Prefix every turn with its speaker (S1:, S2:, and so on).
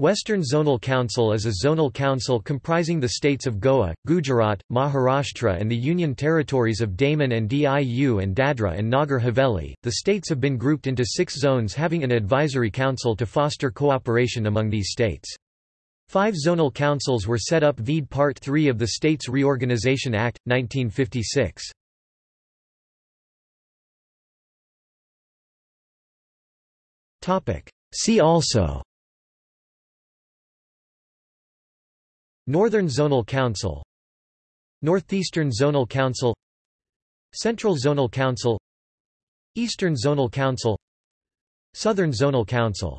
S1: Western Zonal Council is a zonal council comprising the states of Goa, Gujarat, Maharashtra and the Union territories of Daman and Diu and Dadra and Nagar Haveli. The states have been grouped into six zones having an advisory council to foster cooperation among these states. Five zonal councils were set up vide Part 3 of the States Reorganization Act, 1956. See also Northern Zonal Council Northeastern Zonal Council Central Zonal Council Eastern Zonal Council Southern Zonal Council